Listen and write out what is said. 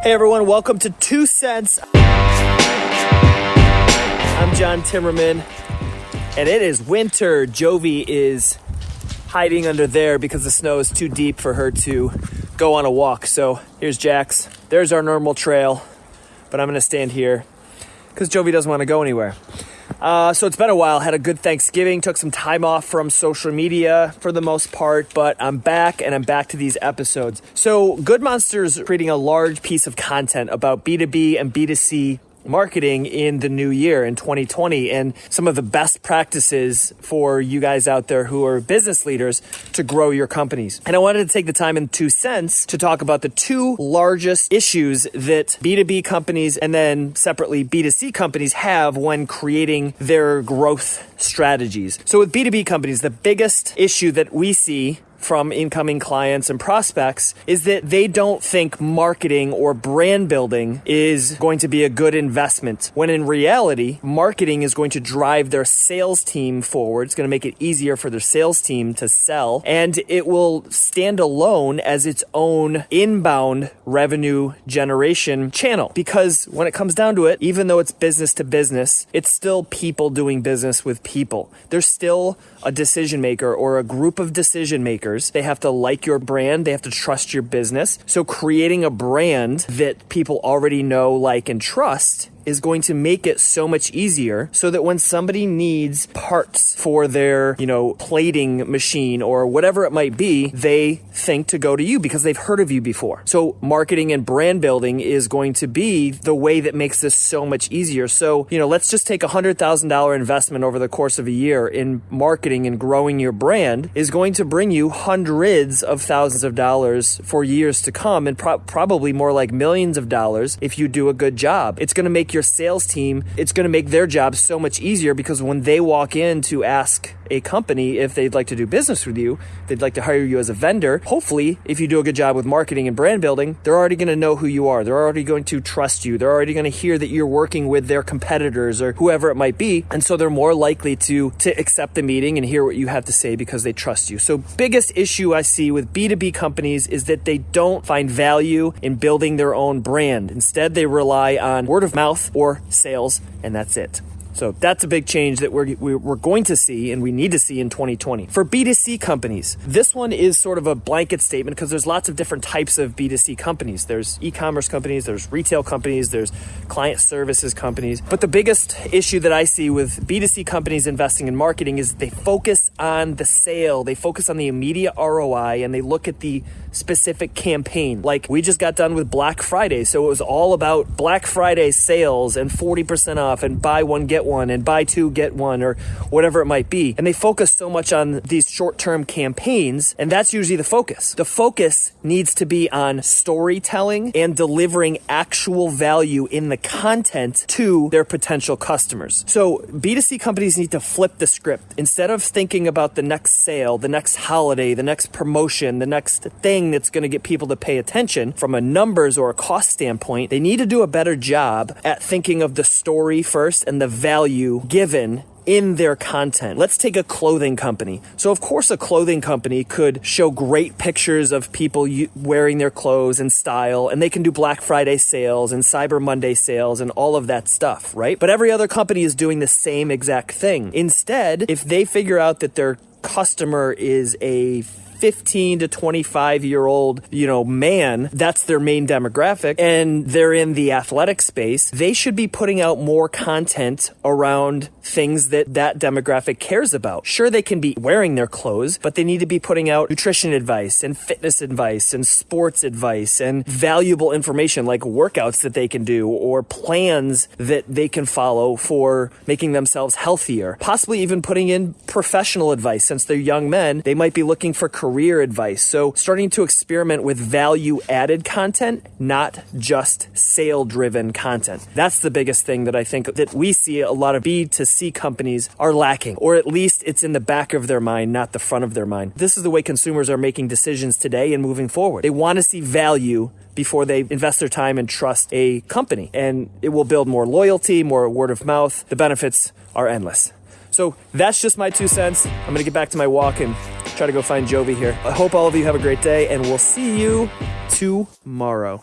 Hey everyone, welcome to Two Cents. I'm John Timmerman, and it is winter. Jovi is hiding under there because the snow is too deep for her to go on a walk. So here's Jax. There's our normal trail, but I'm gonna stand here because Jovi doesn't want to go anywhere. Uh, so it's been a while. Had a good Thanksgiving. Took some time off from social media for the most part, but I'm back and I'm back to these episodes. So Good Monster's creating a large piece of content about B2B and B2C marketing in the new year in 2020 and some of the best practices for you guys out there who are business leaders to grow your companies. And I wanted to take the time in two cents to talk about the two largest issues that B2B companies and then separately B2C companies have when creating their growth strategies. So with B2B companies, the biggest issue that we see from incoming clients and prospects is that they don't think marketing or brand building is going to be a good investment. When in reality, marketing is going to drive their sales team forward. It's going to make it easier for their sales team to sell and it will stand alone as its own inbound revenue generation channel. Because when it comes down to it, even though it's business to business, it's still people doing business with people. There's still a decision maker or a group of decision makers. They have to like your brand, they have to trust your business. So creating a brand that people already know, like, and trust is going to make it so much easier so that when somebody needs parts for their, you know, plating machine or whatever it might be, they think to go to you because they've heard of you before. So marketing and brand building is going to be the way that makes this so much easier. So, you know, let's just take a $100,000 investment over the course of a year in marketing and growing your brand is going to bring you hundreds of thousands of dollars for years to come and pro- probably more like millions of dollars if you do a good job. It's going to make your your sales team, it's going to make their job so much easier because when they walk in to ask a company if they'd like to do business with you, they'd like to hire you as a vendor. Hopefully, if you do a good job with marketing and brand building, they're already going to know who you are. They're already going to trust you. They're already going to hear that you're working with their competitors or whoever it might be. And so they're more likely to, to accept the meeting and hear what you have to say because they trust you. So biggest issue I see with B2B companies is that they don't find value in building their own brand. Instead, they rely on word of mouth or sales, and that's it. So that's a big change that we're, we're going to see and we need to see in 2020. For B2C companies, this one is sort of a blanket statement because there's lots of different types of B2C companies. There's e-commerce companies, there's retail companies, there's client services companies. But the biggest issue that I see with B2C companies investing in marketing is they focus on the sale, they focus on the immediate ROI, and they look at the specific campaign. Like we just got done with Black Friday, so it was all about Black Friday sales and 40% off and buy one, get one and buy two, get one, or whatever it might be. And they focus so much on these short term campaigns, and that's usually the focus. The focus needs to be on storytelling and delivering actual value in the content to their potential customers. So B2C companies need to flip the script. Instead of thinking about the next sale, the next holiday, the next promotion, the next thing that's going to get people to pay attention from a numbers or a cost standpoint, they need to do a better job at thinking of the story first and the value value given in their content. Let's take a clothing company. So, of course, a clothing company could show great pictures of people wearing their clothes and style, and they can do Black Friday sales and Cyber Monday sales and all of that stuff, right? But every other company is doing the same exact thing. Instead, if they figure out that their customer is a 15 to 25 year old, you know, man, that's their main demographic, and they're in the athletic space, they should be putting out more content around things that that demographic cares about. Sure, they can be wearing their clothes, but they need to be putting out nutrition advice and fitness advice and sports advice and valuable information like workouts that they can do or plans that they can follow for making themselves healthier. Possibly even putting in professional advice since they're young men. They might be looking for career career advice. So starting to experiment with value added content, not just sale driven content. That's the biggest thing that I think that we see a lot of B2C companies are lacking, or at least it's in the back of their mind, not the front of their mind. This is the way consumers are making decisions today and moving forward. They want to see value before they invest their time and trust a company. And it will build more loyalty, more word of mouth. The benefits are endless. So that's just my two cents. I'm going to get back to my walk and try to go find Jovi here. I hope all of you have a great day, and we'll see you tomorrow.